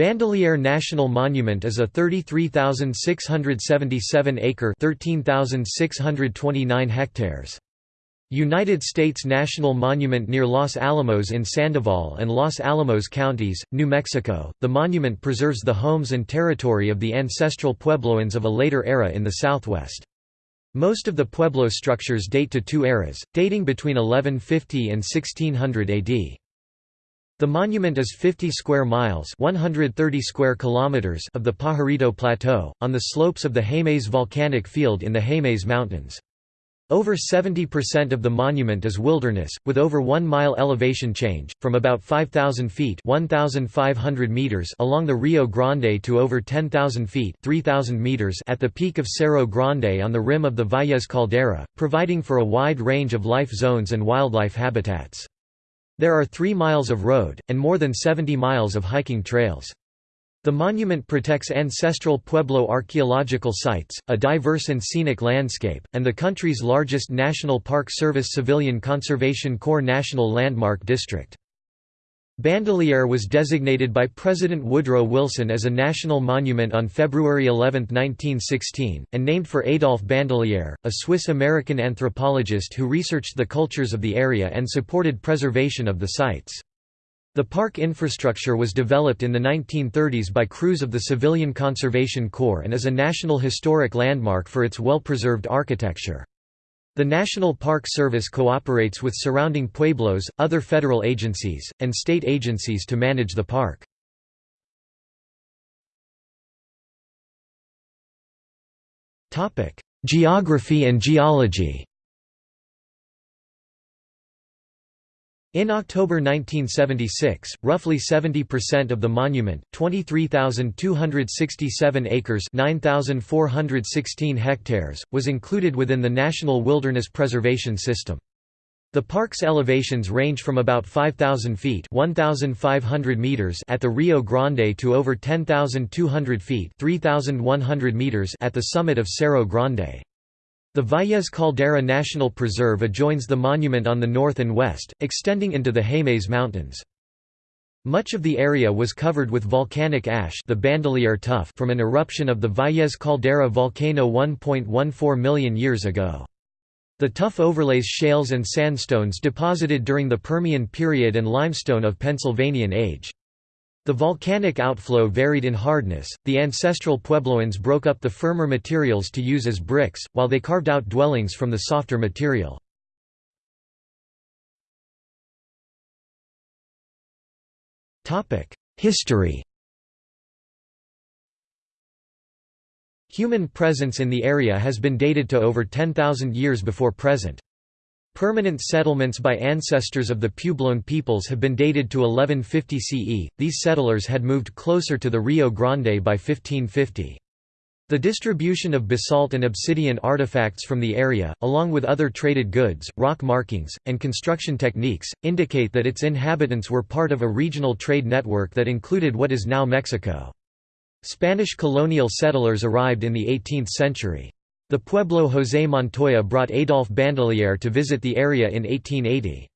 Bandelier National Monument is a 33,677-acre (13,629 hectares) United States national monument near Los Alamos in Sandoval and Los Alamos counties, New Mexico. The monument preserves the homes and territory of the ancestral Puebloans of a later era in the southwest. Most of the Pueblo structures date to two eras, dating between 1150 and 1600 AD. The monument is 50 square miles 130 square kilometers of the Pajarito Plateau, on the slopes of the Jemez volcanic field in the Jemez Mountains. Over 70% of the monument is wilderness, with over 1 mile elevation change, from about 5,000 feet 1,500 meters along the Rio Grande to over 10,000 feet 3,000 meters at the peak of Cerro Grande on the rim of the Valles Caldera, providing for a wide range of life zones and wildlife habitats. There are 3 miles of road, and more than 70 miles of hiking trails. The monument protects ancestral Pueblo archaeological sites, a diverse and scenic landscape, and the country's largest National Park Service Civilian Conservation Corps National Landmark District. Bandelier was designated by President Woodrow Wilson as a national monument on February 11, 1916, and named for Adolphe Bandelier, a Swiss-American anthropologist who researched the cultures of the area and supported preservation of the sites. The park infrastructure was developed in the 1930s by crews of the Civilian Conservation Corps and is a National Historic Landmark for its well-preserved architecture. The National Park Service cooperates with surrounding pueblos, other federal agencies, and state agencies to manage the park. Geography and geology In October 1976, roughly 70% of the monument, 23,267 acres, 9,416 hectares, was included within the National Wilderness Preservation System. The park's elevations range from about 5,000 feet (1,500 meters) at the Rio Grande to over 10,200 feet (3,100 meters) at the summit of Cerro Grande. The Valles Caldera National Preserve adjoins the monument on the north and west, extending into the Jemez Mountains. Much of the area was covered with volcanic ash the Bandelier tuff from an eruption of the Valles Caldera volcano 1.14 million years ago. The tuff overlays shales and sandstones deposited during the Permian period and limestone of Pennsylvanian age. The volcanic outflow varied in hardness. The ancestral Puebloans broke up the firmer materials to use as bricks, while they carved out dwellings from the softer material. History Human presence in the area has been dated to over 10,000 years before present. Permanent settlements by ancestors of the Puebloan peoples have been dated to 1150 CE. These settlers had moved closer to the Rio Grande by 1550. The distribution of basalt and obsidian artifacts from the area, along with other traded goods, rock markings, and construction techniques, indicate that its inhabitants were part of a regional trade network that included what is now Mexico. Spanish colonial settlers arrived in the 18th century. The Pueblo José Montoya brought Adolphe Bandelier to visit the area in 1880.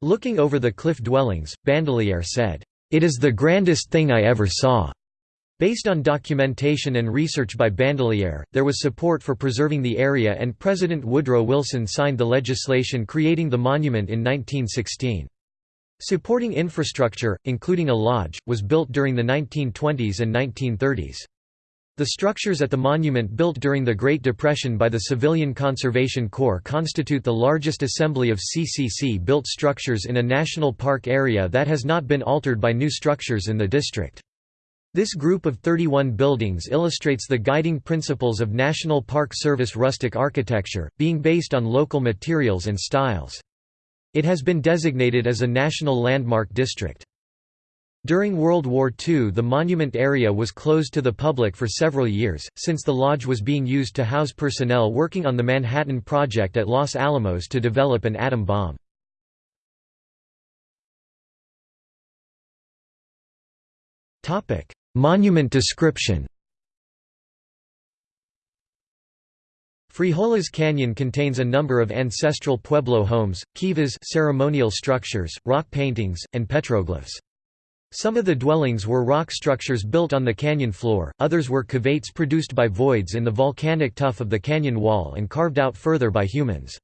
Looking over the cliff dwellings, Bandelier said, "'It is the grandest thing I ever saw.'" Based on documentation and research by Bandelier, there was support for preserving the area and President Woodrow Wilson signed the legislation creating the monument in 1916. Supporting infrastructure, including a lodge, was built during the 1920s and 1930s. The structures at the monument built during the Great Depression by the Civilian Conservation Corps constitute the largest assembly of CCC-built structures in a national park area that has not been altered by new structures in the district. This group of 31 buildings illustrates the guiding principles of National Park Service rustic architecture, being based on local materials and styles. It has been designated as a National Landmark District. During World War II the monument area was closed to the public for several years, since the lodge was being used to house personnel working on the Manhattan Project at Los Alamos to develop an atom bomb. Monument description Frijoles Canyon contains a number of ancestral Pueblo homes, kivas ceremonial structures, rock paintings, and petroglyphs. Some of the dwellings were rock structures built on the canyon floor, others were cavates produced by voids in the volcanic tuff of the canyon wall and carved out further by humans.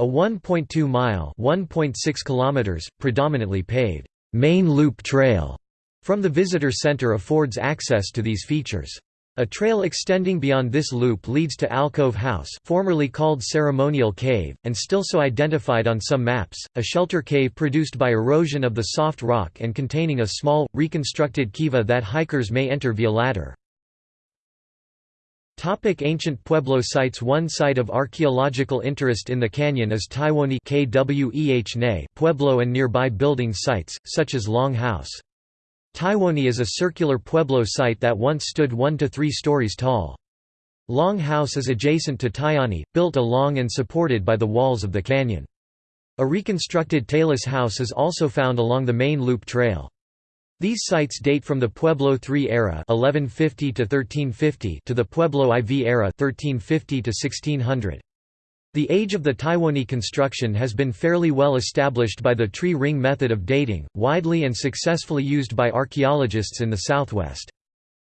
A 1.2-mile (1.6 kilometers), predominantly paved, main loop trail from the visitor center affords access to these features. A trail extending beyond this loop leads to Alcove House formerly called Ceremonial Cave, and still so identified on some maps, a shelter cave produced by erosion of the soft rock and containing a small, reconstructed kiva that hikers may enter via ladder. Topic ancient Pueblo sites One site of archaeological interest in the canyon is Tyuonyi Pueblo and nearby building sites, such as Long House. Tyuonyi is a circular pueblo site that once stood one to three stories tall. Long House is adjacent to Tyuonyi, built along and supported by the walls of the canyon. A reconstructed Talus house is also found along the main loop trail. These sites date from the Pueblo III era 1150 to, 1350 to the Pueblo IV era 1350 to 1600. The age of the Tyuonyi construction has been fairly well established by the tree ring method of dating, widely and successfully used by archaeologists in the southwest.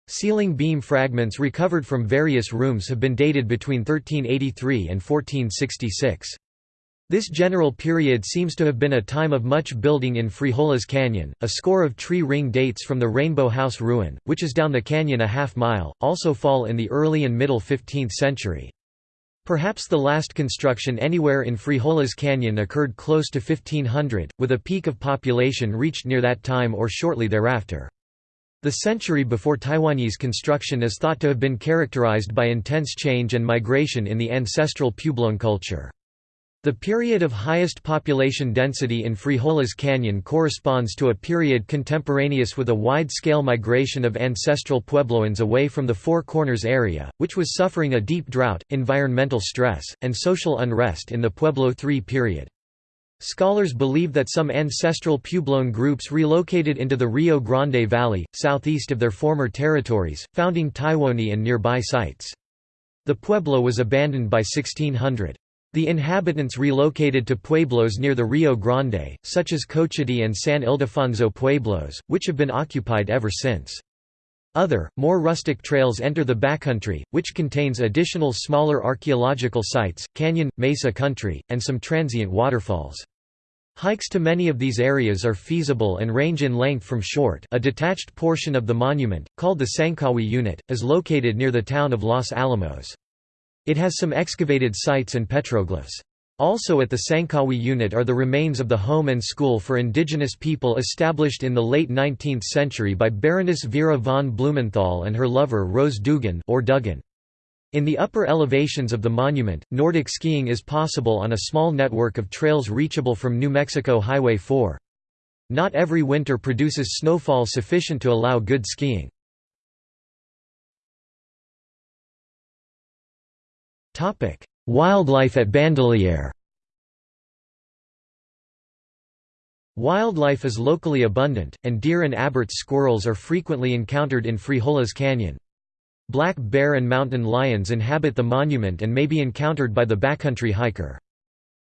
Ceiling beam fragments recovered from various rooms have been dated between 1383 and 1466. This general period seems to have been a time of much building in Frijoles Canyon. A score of tree ring dates from the Rainbow House ruin, which is down the canyon a half mile, also fall in the early and middle 15th century. Perhaps the last construction anywhere in Frijoles Canyon occurred close to 1500, with a peak of population reached near that time or shortly thereafter. The century before Tyuonyi construction is thought to have been characterized by intense change and migration in the ancestral Puebloan culture. The period of highest population density in Frijoles Canyon corresponds to a period contemporaneous with a wide-scale migration of ancestral Puebloans away from the Four Corners area, which was suffering a deep drought, environmental stress, and social unrest in the Pueblo III period. Scholars believe that some ancestral Puebloan groups relocated into the Rio Grande Valley, southeast of their former territories, founding Tyuonyi and nearby sites. The pueblo was abandoned by 1600. The inhabitants relocated to pueblos near the Rio Grande, such as Cochiti and San Ildefonso pueblos, which have been occupied ever since. Other, more rustic trails enter the backcountry, which contains additional smaller archaeological sites, canyon, mesa country, and some transient waterfalls. Hikes to many of these areas are feasible and range in length from short a detached portion of the monument, called the Tsankawi Unit, is located near the town of Los Alamos. It has some excavated sites and petroglyphs. Also at the Tsankawi unit are the remains of the home and school for indigenous people established in the late 19th century by Baroness Vera von Blumenthal and her lover Rose Dugan or Duggan. In the upper elevations of the monument, Nordic skiing is possible on a small network of trails reachable from New Mexico Highway 4. Not every winter produces snowfall sufficient to allow good skiing. Wildlife at Bandelier Wildlife is locally abundant, and deer and Abert's squirrels are frequently encountered in Frijoles Canyon. Black bear and mountain lions inhabit the monument and may be encountered by the backcountry hiker.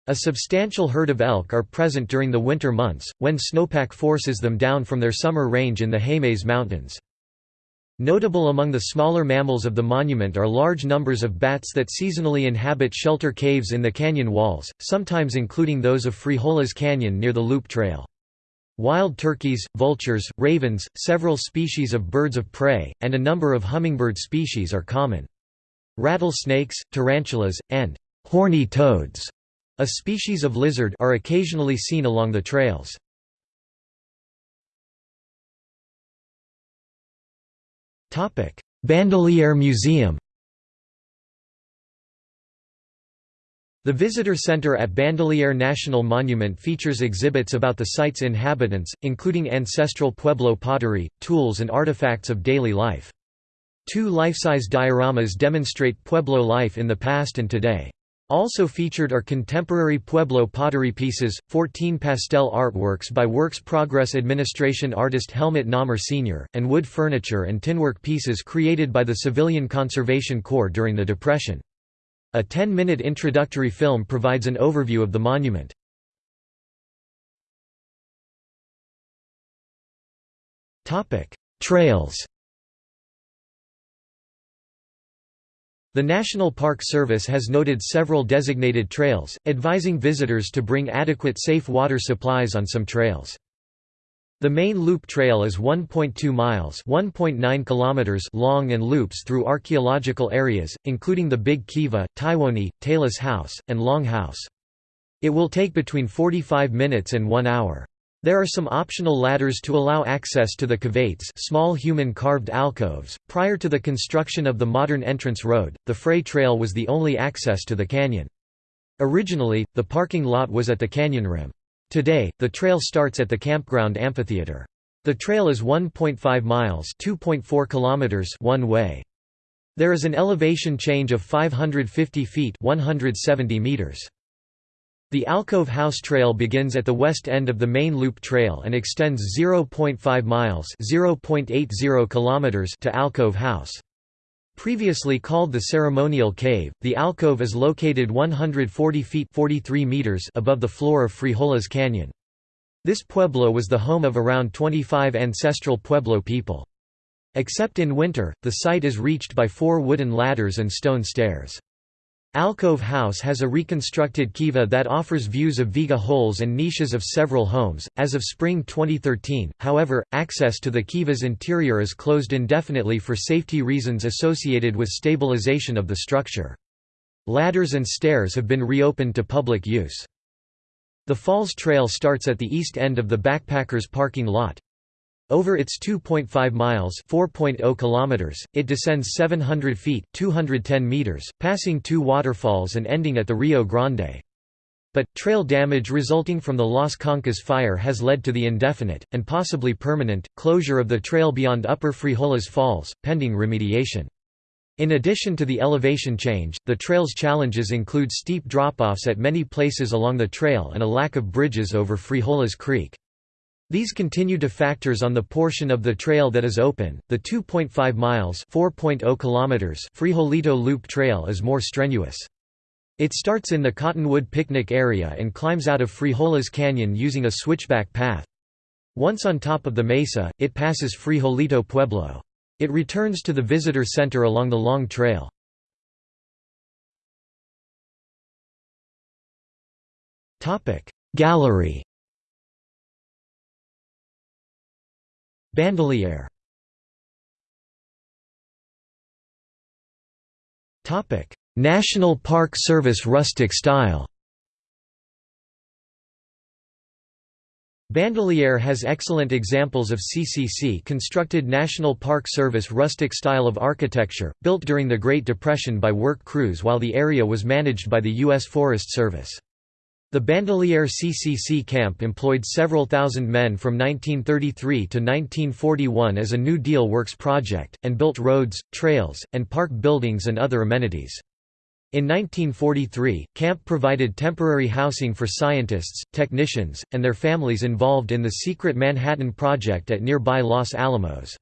A substantial herd of elk are present during the winter months, when snowpack forces them down from their summer range in the Jemez Mountains. Notable among the smaller mammals of the monument are large numbers of bats that seasonally inhabit shelter caves in the canyon walls, sometimes including those of Frijoles Canyon near the Loop Trail. Wild turkeys, vultures, ravens, several species of birds of prey, and a number of hummingbird species are common. Rattlesnakes, tarantulas, and horny toads, a species of lizard, are occasionally seen along the trails. Bandelier Museum The visitor center at Bandelier National Monument features exhibits about the site's inhabitants, including ancestral Pueblo pottery, tools and artifacts of daily life. Two life-size dioramas demonstrate Pueblo life in the past and today. Also featured are contemporary Pueblo pottery pieces, 14 pastel artworks by Works Progress Administration artist Helmuth Naumer Sr., and wood furniture and tinwork pieces created by the Civilian Conservation Corps during the Depression. A 10-minute introductory film provides an overview of the monument. Trails The National Park Service has noted several designated trails, advising visitors to bring adequate safe water supplies on some trails. The main loop trail is 1.2 miles (1.9 kilometers) long and loops through archaeological areas, including the Big Kiva, Tyuonyi, Talus House, and Long House. It will take between 45 minutes and 1 hour. There are some optional ladders to allow access to the cavates small human carved alcoves. Prior to the construction of the modern entrance road, the Frey Trail was the only access to the canyon. Originally, the parking lot was at the canyon rim. Today, the trail starts at the campground amphitheater. The trail is 1.5 miles (2.4 kilometers) one way. There is an elevation change of 550 feet (170 meters). The Alcove House Trail begins at the west end of the main loop trail and extends 0.5 miles (0.80 kilometers) to Alcove House. Previously called the Ceremonial Cave, the alcove is located 140 feet 43 meters above the floor of Frijoles Canyon. This pueblo was the home of around 25 ancestral Pueblo people. Except in winter, the site is reached by four wooden ladders and stone stairs. Alcove House has a reconstructed kiva that offers views of viga holes and niches of several homes. As of spring 2013, however, access to the kiva's interior is closed indefinitely for safety reasons associated with stabilization of the structure. Ladders and stairs have been reopened to public use. The Falls Trail starts at the east end of the Backpackers parking lot. Over its 2.5 miles (4.0 kilometers), it descends 700 feet (210 meters), passing two waterfalls and ending at the Rio Grande. But, trail damage resulting from the Las Conchas fire has led to the indefinite, and possibly permanent, closure of the trail beyond Upper Frijoles Falls, pending remediation. In addition to the elevation change, the trail's challenges include steep drop-offs at many places along the trail and a lack of bridges over Frijoles Creek. These continue to factors on the portion of the trail that is open. The 2.5 miles (4.0 kilometers) Frijolito Loop Trail is more strenuous. It starts in the Cottonwood picnic area and climbs out of Frijoles Canyon using a switchback path. Once on top of the mesa, it passes Frijolito Pueblo. It returns to the visitor center along the long trail. Gallery Bandelier National Park Service rustic style Bandelier has excellent examples of CCC constructed National Park Service rustic style of architecture, built during the Great Depression by work crews while the area was managed by the U.S. Forest Service. The Bandelier CCC camp employed several thousand men from 1933 to 1941 as a New Deal Works project, and built roads, trails, and park buildings and other amenities. In 1943, camp provided temporary housing for scientists, technicians, and their families involved in the secret Manhattan Project at nearby Los Alamos.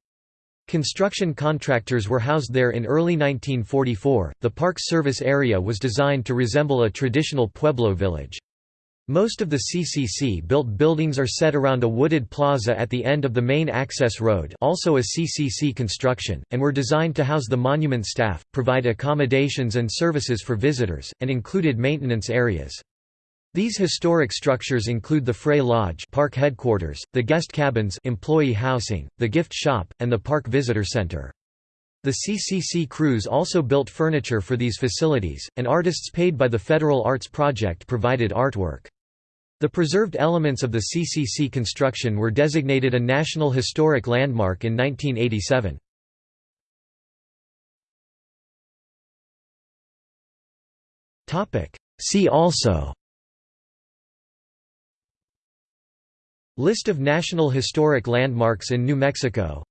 Construction contractors were housed there in early 1944. The Park Service area was designed to resemble a traditional Pueblo village. Most of the CCC-built buildings are set around a wooded plaza at the end of the main access road also a CCC construction, and were designed to house the monument staff, provide accommodations and services for visitors, and included maintenance areas. These historic structures include the Frey Lodge park headquarters, the guest cabins employee housing, the gift shop, and the park visitor center. The CCC crews also built furniture for these facilities, and artists paid by the Federal Arts Project provided artwork. The preserved elements of the CCC construction were designated a National Historic Landmark in 1987. See also List of National Historic Landmarks in New Mexico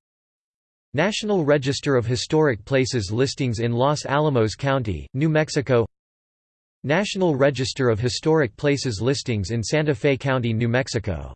National Register of Historic Places listings in Los Alamos County, New Mexico National Register of Historic Places listings in Santa Fe County, New Mexico